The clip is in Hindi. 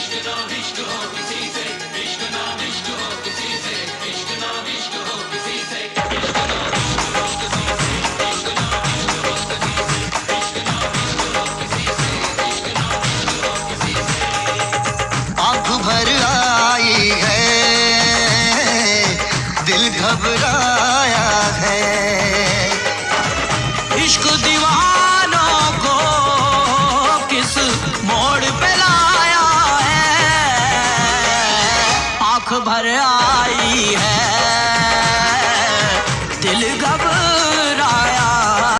इश्क भर आई है दिल घबराया भर आई है। दिल घबरा